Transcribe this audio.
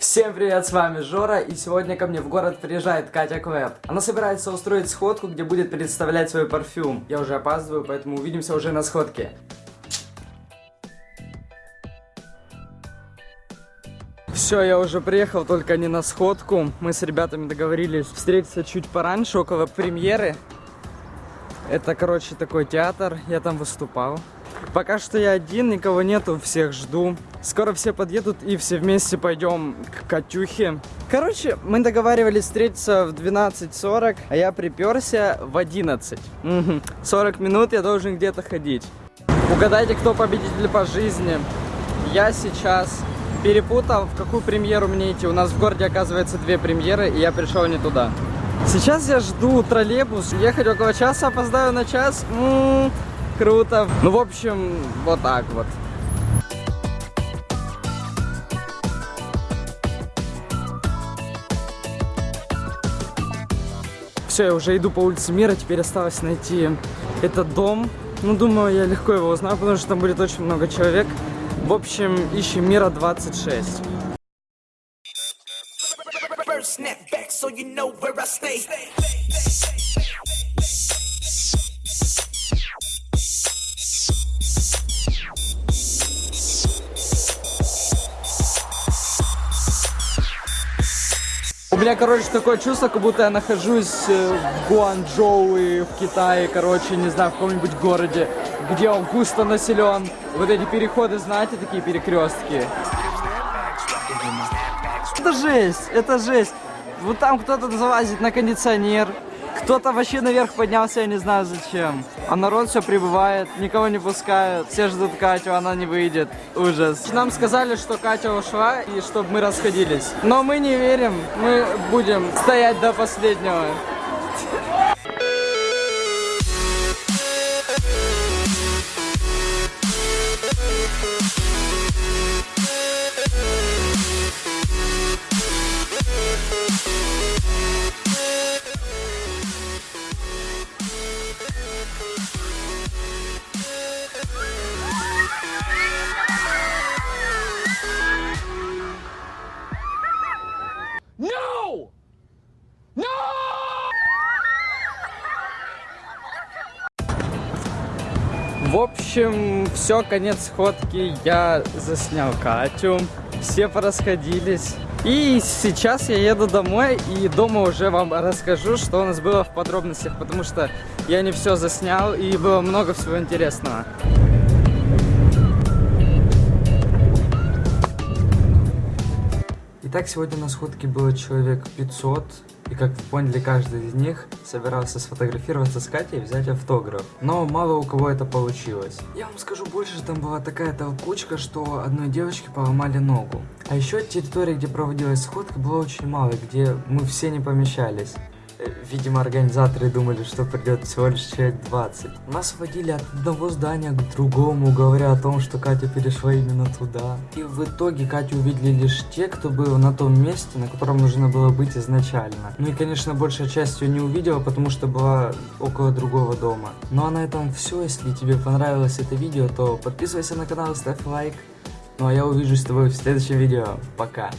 Всем привет, с вами Жора, и сегодня ко мне в город приезжает Катя Квеб. Она собирается устроить сходку, где будет представлять свой парфюм. Я уже опаздываю, поэтому увидимся уже на сходке. Все, я уже приехал, только не на сходку. Мы с ребятами договорились встретиться чуть пораньше, около премьеры. Это, короче, такой театр, я там выступал. Пока что я один, никого нету, всех жду. Скоро все подъедут и все вместе пойдем к Катюхе. Короче, мы договаривались встретиться в 12.40, а я приперся в 11. Угу. 40 минут я должен где-то ходить. Угадайте, кто победитель по жизни. Я сейчас перепутал, в какую премьеру мне идти. У нас в городе, оказывается, две премьеры, и я пришел не туда. Сейчас я жду троллейбус. Ехать около часа, опоздаю на час. М -м -м, круто. Ну, в общем, вот так вот. Все, я уже иду по улице Мира, теперь осталось найти этот дом. Ну, думаю, я легко его узнаю, потому что там будет очень много человек. В общем, ищем Мира 26. У меня, короче, такое чувство, как будто я нахожусь э, в Гуанчжоу и в Китае, короче, не знаю, в каком-нибудь городе, где он густо населен. Вот эти переходы, знаете, такие перекрестки. Это жесть, это жесть. Вот там кто-то залазит на кондиционер, кто-то вообще наверх поднялся, я не знаю зачем. А народ все прибывает, никого не пускают. Все ждут Катю, она не выйдет. Ужас. Нам сказали, что Катя ушла и чтобы мы расходились. Но мы не верим, мы будем стоять до последнего. В общем, все, конец сходки. Я заснял Катю. Все порасходились. И сейчас я еду домой и дома уже вам расскажу, что у нас было в подробностях, потому что я не все заснял и было много всего интересного. Итак, сегодня на сходке было человек 500, и как вы поняли, каждый из них собирался сфотографироваться с Катей и взять автограф. Но мало у кого это получилось. Я вам скажу больше, там была такая толкучка, что одной девочке поломали ногу. А еще территории, где проводилась сходка, было очень мало, где мы все не помещались. Видимо, организаторы думали, что придет всего лишь человек 20. Нас водили от одного здания к другому, говоря о том, что Катя перешла именно туда. И в итоге Катю увидели лишь те, кто был на том месте, на котором нужно было быть изначально. Ну и, конечно, большая часть ее не увидела, потому что была около другого дома. Ну а на этом все. Если тебе понравилось это видео, то подписывайся на канал, ставь лайк. Ну а я увижусь с тобой в следующем видео. Пока.